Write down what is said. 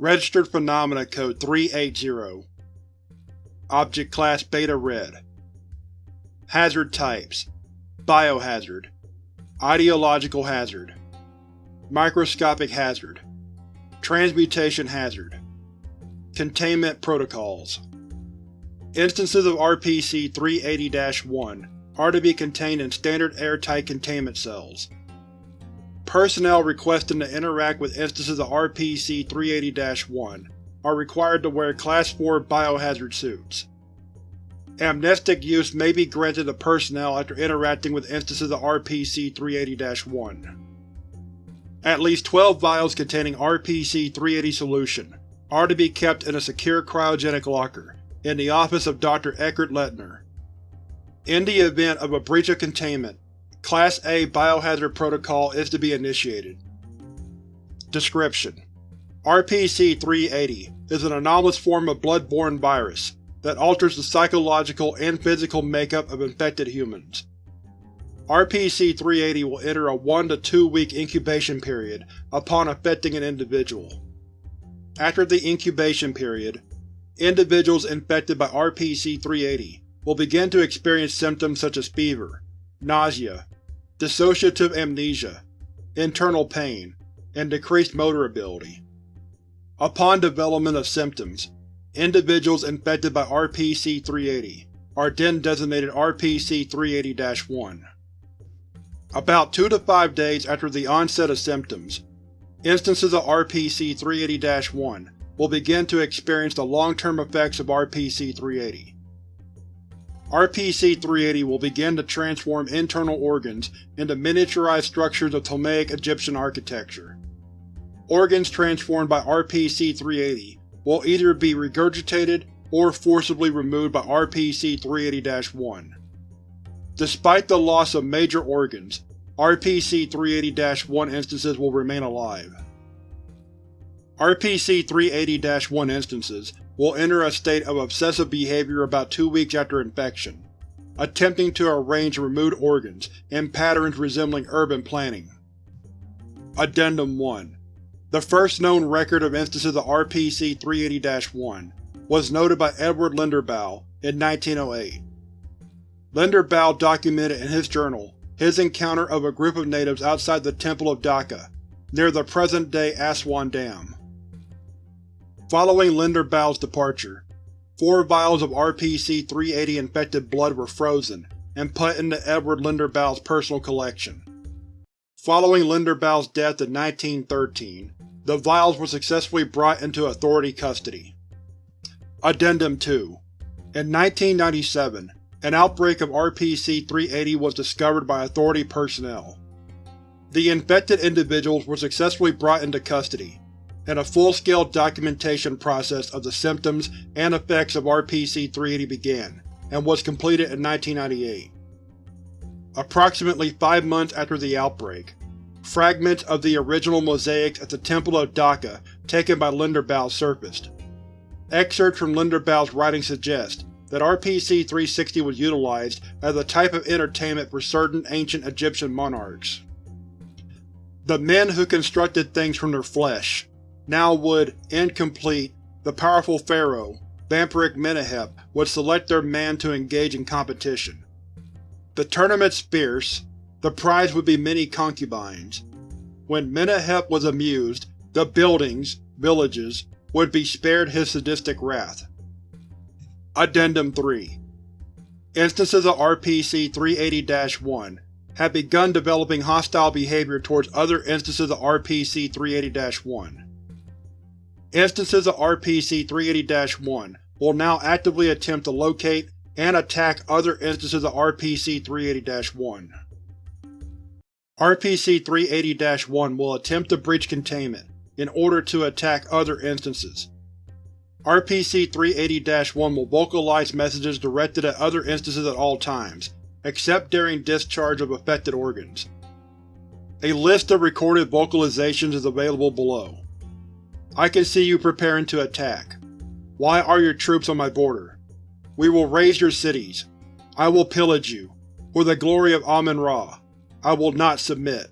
Registered Phenomena Code 380 Object Class Beta Red. Hazard Types. Biohazard. Ideological Hazard. Microscopic Hazard. Transmutation Hazard. Containment Protocols. Instances of RPC-380-1 are to be contained in standard airtight containment cells. Personnel requesting to interact with instances of RPC-380-1 are required to wear Class 4 biohazard suits. Amnestic use may be granted to personnel after interacting with instances of RPC-380-1. At least 12 vials containing RPC-380 solution are to be kept in a secure cryogenic locker in the office of Dr. Eckert Lettner. In the event of a breach of containment, Class A Biohazard Protocol is to be initiated. Description: RPC-380 is an anomalous form of blood-borne virus that alters the psychological and physical makeup of infected humans. RPC-380 will enter a 1 to 2 week incubation period upon affecting an individual. After the incubation period, individuals infected by RPC-380 will begin to experience symptoms such as fever, nausea, dissociative amnesia, internal pain, and decreased motor ability. Upon development of symptoms, individuals infected by RPC-380 are then designated RPC-380-1. About 2 to 5 days after the onset of symptoms, instances of RPC-380-1 will begin to experience the long-term effects of RPC-380. RPC-380 will begin to transform internal organs into miniaturized structures of Ptolemaic Egyptian architecture. Organs transformed by RPC-380 will either be regurgitated or forcibly removed by RPC-380-1. Despite the loss of major organs, RPC-380-1 instances will remain alive. RPC-380-1 instances will enter a state of obsessive behavior about two weeks after infection, attempting to arrange removed organs in patterns resembling urban planning. Addendum 1 The first known record of instances of RPC-380-1 was noted by Edward Linderbaugh in 1908. Linderbaugh documented in his journal his encounter of a group of natives outside the Temple of Dakka, near the present-day Aswan Dam. Following Linderbaugh's departure, four vials of RPC-380 infected blood were frozen and put into Edward Linderbaugh's personal collection. Following Linderbaugh's death in 1913, the vials were successfully brought into authority custody. Addendum 2 In 1997, an outbreak of RPC-380 was discovered by Authority personnel. The infected individuals were successfully brought into custody, and a full-scale documentation process of the symptoms and effects of RPC-380 began, and was completed in 1998. Approximately five months after the outbreak, fragments of the original mosaics at the Temple of Dakka taken by Linderbaugh surfaced. Excerpts from Linderbaugh's writing suggest that RPC-360 was utilized as a type of entertainment for certain ancient Egyptian monarchs. The men who constructed things from their flesh, now would, incomplete, the powerful pharaoh, Vampiric Menehep, would select their man to engage in competition. The tournament's fierce, the prize would be many concubines. When Menehep was amused, the buildings, villages, would be spared his sadistic wrath. Addendum 3 Instances of RPC-380-1 have begun developing hostile behavior towards other instances of RPC-380-1. Instances of RPC-380-1 will now actively attempt to locate and attack other instances of RPC-380-1. RPC-380-1 will attempt to breach containment in order to attack other instances. RPC-380-1 will vocalize messages directed at other instances at all times, except during discharge of affected organs. A list of recorded vocalizations is available below. I can see you preparing to attack. Why are your troops on my border? We will raze your cities. I will pillage you. For the glory of Amun-Ra, I will not submit.